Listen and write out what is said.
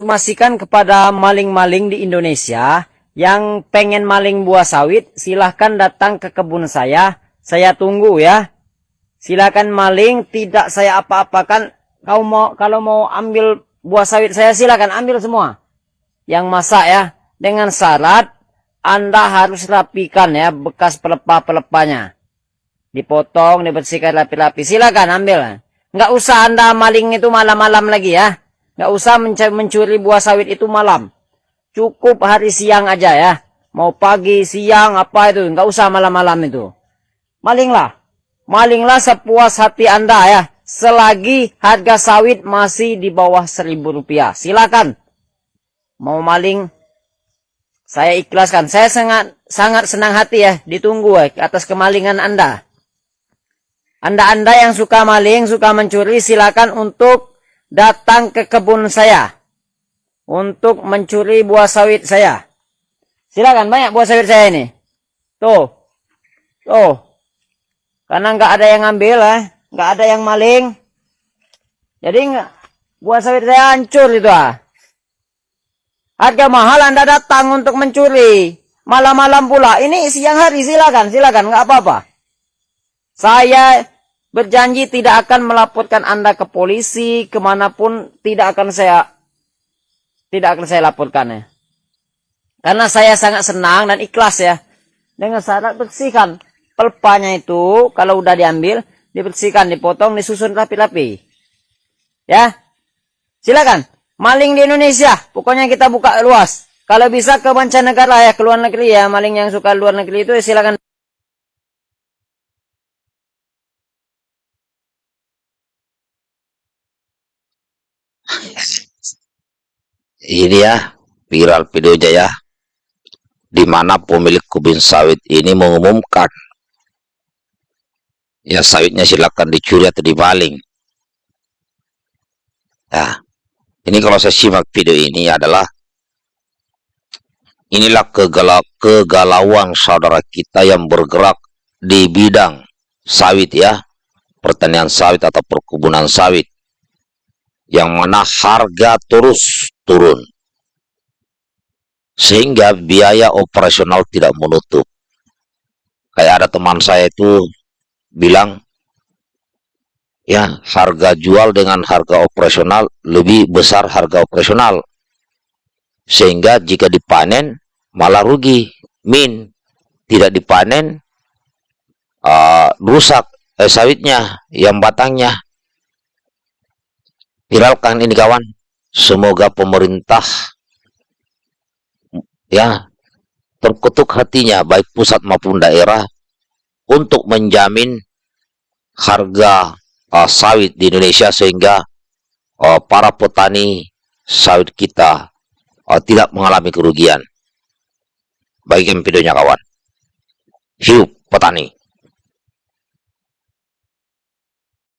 informasikan kepada maling-maling di Indonesia yang pengen maling buah sawit, silahkan datang ke kebun saya. Saya tunggu ya. Silahkan maling, tidak saya apa-apakan. Kau mau kalau mau ambil buah sawit saya silahkan ambil semua. Yang masak ya, dengan syarat Anda harus rapikan ya bekas pelepah-pelepahnya. Dipotong, dibersihkan rapi-rapi. Silakan ambil. Nggak usah Anda maling itu malam-malam lagi ya. Nggak usah mencuri buah sawit itu malam. Cukup hari siang aja ya. Mau pagi, siang, apa itu. Nggak usah malam-malam itu. Malinglah. Malinglah sepuas hati Anda ya. Selagi harga sawit masih di bawah seribu rupiah. Silakan. Mau maling, saya ikhlaskan. Saya sangat sangat senang hati ya. Ditunggu ya, atas kemalingan Anda. Anda-anda yang suka maling, suka mencuri, silakan untuk datang ke kebun saya untuk mencuri buah sawit saya. Silakan banyak buah sawit saya ini. Tuh. Tuh. Karena nggak ada yang ngambil eh. nggak ada yang maling. Jadi nggak buah sawit saya hancur itu ah. Harga mahal Anda datang untuk mencuri. Malam-malam pula. Ini siang hari silakan, silakan nggak apa-apa. Saya berjanji tidak akan melaporkan Anda ke polisi, ke mana pun tidak akan saya tidak akan saya laporkan ya. Karena saya sangat senang dan ikhlas ya. Dengan syarat bersihkan pelpanya itu, kalau udah diambil, dibersihkan, dipotong, disusun rapi-rapi. Ya, silakan. Maling di Indonesia, pokoknya kita buka luas. Kalau bisa ke mancanegara ya, ke luar negeri ya, maling yang suka luar negeri itu ya silakan. Ini ya viral videonya ya. Di mana pemilik kubin sawit ini mengumumkan ya sawitnya silakan dicuri atau dibaling. Ya ini kalau saya simak video ini adalah inilah kegalau kegalauan saudara kita yang bergerak di bidang sawit ya. Pertanian sawit atau perkebunan sawit yang mana harga terus turun. Sehingga biaya operasional tidak menutup. Kayak ada teman saya itu bilang ya harga jual dengan harga operasional lebih besar harga operasional. Sehingga jika dipanen malah rugi. Min tidak dipanen uh, rusak eh, sawitnya yang batangnya viralkan ini kawan semoga pemerintah ya terkutuk hatinya baik pusat maupun daerah untuk menjamin harga uh, sawit di Indonesia sehingga uh, para petani sawit kita uh, tidak mengalami kerugian. Bagikan videonya kawan. Hidup petani.